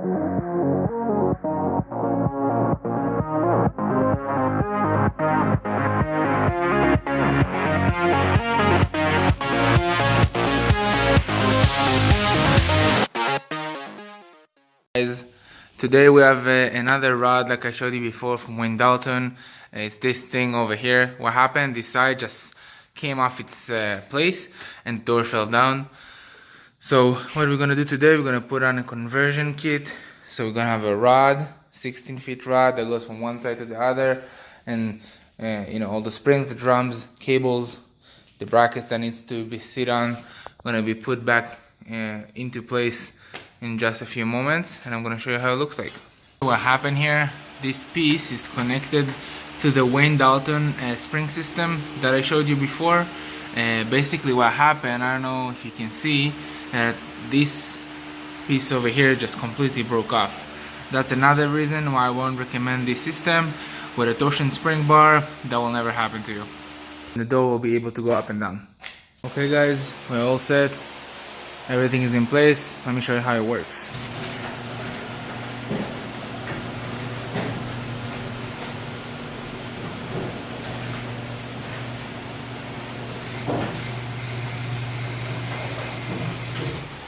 guys today we have uh, another rod like I showed you before from Wayne Dalton. It's this thing over here. What happened? This side just came off its uh, place and door fell down so what we're gonna do today we're gonna put on a conversion kit so we're gonna have a rod 16 feet rod that goes from one side to the other and uh, you know all the springs the drums cables the brackets that needs to be sit on gonna be put back uh, into place in just a few moments and I'm gonna show you how it looks like. What happened here, this piece is connected to the Wayne Dalton uh, spring system that I showed you before. Uh, basically what happened, I don't know if you can see, that this piece over here just completely broke off. That's another reason why I won't recommend this system. With a torsion spring bar, that will never happen to you. The door will be able to go up and down. Okay guys, we're all set everything is in place let me show you how it works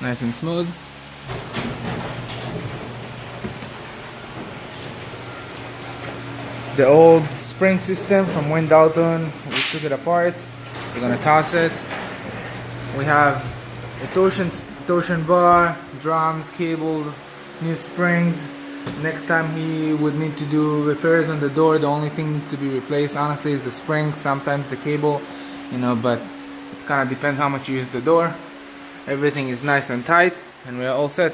nice and smooth the old spring system from Wayne Dalton we took it apart we're gonna toss it we have a torsion, torsion bar, drums, cables, new springs. Next time he would need to do repairs on the door, the only thing to be replaced honestly is the spring, sometimes the cable, you know, but it kind of depends how much you use the door. Everything is nice and tight and we're all set.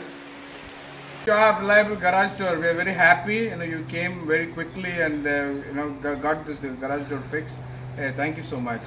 you have reliable garage door. We are very happy. You know, you came very quickly and uh, you know got this garage door fixed. Uh, thank you so much.